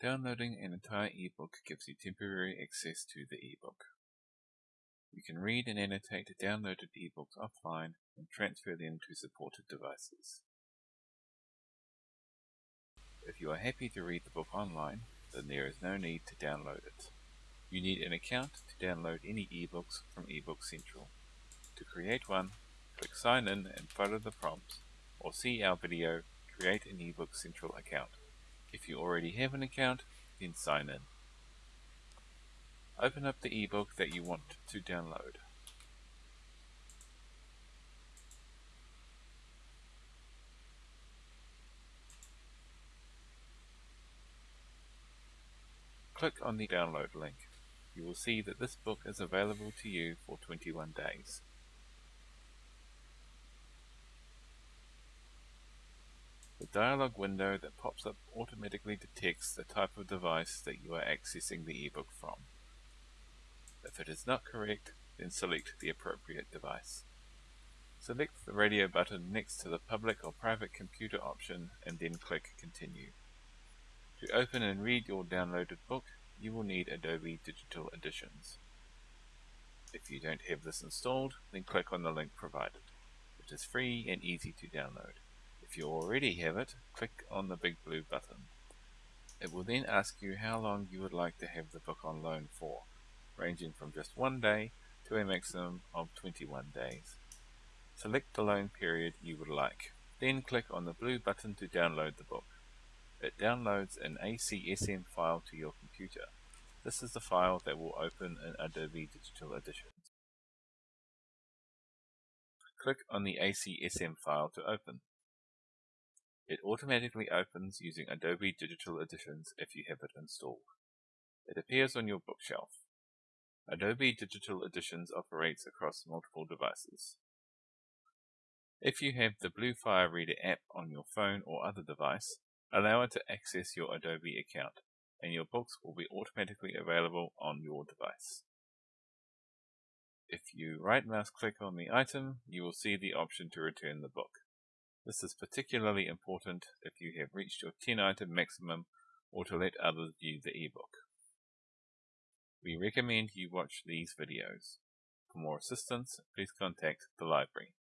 Downloading an entire ebook gives you temporary access to the ebook. You can read and annotate downloaded ebooks offline and transfer them to supported devices. If you are happy to read the book online, then there is no need to download it. You need an account to download any ebooks from eBook Central. To create one, click Sign In and follow the prompts, or see our video Create an eBook Central account. If you already have an account, then sign in. Open up the ebook that you want to download. Click on the download link. You will see that this book is available to you for 21 days. The dialog window that pops up automatically detects the type of device that you are accessing the ebook from. If it is not correct, then select the appropriate device. Select the radio button next to the public or private computer option and then click Continue. To open and read your downloaded book, you will need Adobe Digital Editions. If you don't have this installed, then click on the link provided. It is free and easy to download. If you already have it, click on the big blue button. It will then ask you how long you would like to have the book on loan for, ranging from just one day to a maximum of 21 days. Select the loan period you would like. Then click on the blue button to download the book. It downloads an ACSM file to your computer. This is the file that will open in Adobe Digital Editions. Click on the ACSM file to open. It automatically opens using Adobe Digital Editions if you have it installed. It appears on your bookshelf. Adobe Digital Editions operates across multiple devices. If you have the Bluefire Reader app on your phone or other device, allow it to access your Adobe account, and your books will be automatically available on your device. If you right mouse click on the item, you will see the option to return the book. This is particularly important if you have reached your 10 item maximum or to let others view the ebook. We recommend you watch these videos. For more assistance, please contact the library.